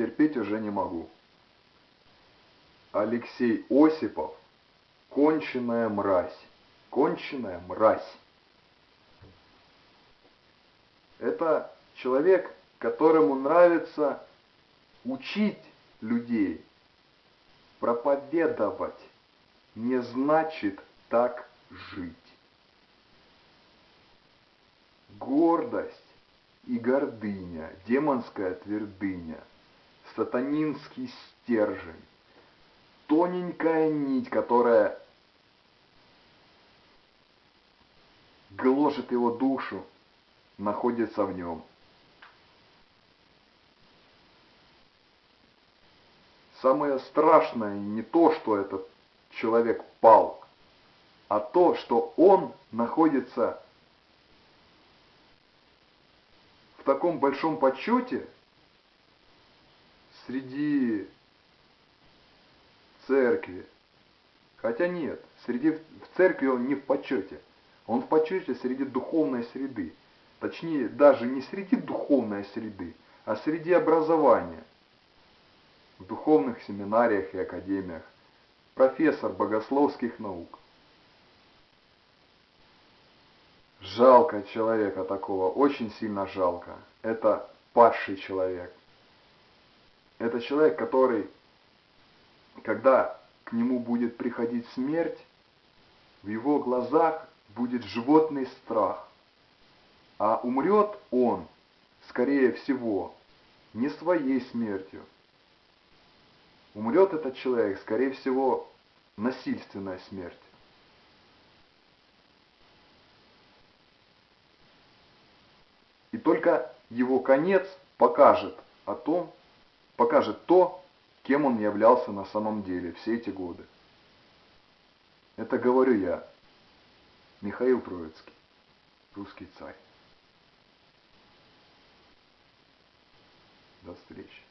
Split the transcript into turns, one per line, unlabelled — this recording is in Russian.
терпеть уже не могу. Алексей Осипов – конченая мразь. Конченая мразь. Это человек, которому нравится учить людей, проповедовать, не значит так жить. Гордость и гордыня, демонская твердыня, сатанинский стержень, тоненькая нить, которая гложет его душу, находится в нем. Самое страшное не то, что этот человек пал, а то, что он находится в таком большом почете среди церкви. Хотя нет, среди, в церкви он не в почете. Он в почете среди духовной среды. Точнее, даже не среди духовной среды, а среди образования. В духовных семинариях и академиях. Профессор богословских наук. Жалко человека такого, очень сильно жалко. Это падший человек. Это человек, который, когда к нему будет приходить смерть, в его глазах будет животный страх. А умрет он, скорее всего, не своей смертью. Умрет этот человек, скорее всего, насильственная смерть. И только его конец покажет о том, покажет то, кем он являлся на самом деле все эти годы. Это говорю я, Михаил Троицкий, русский царь. До встречи.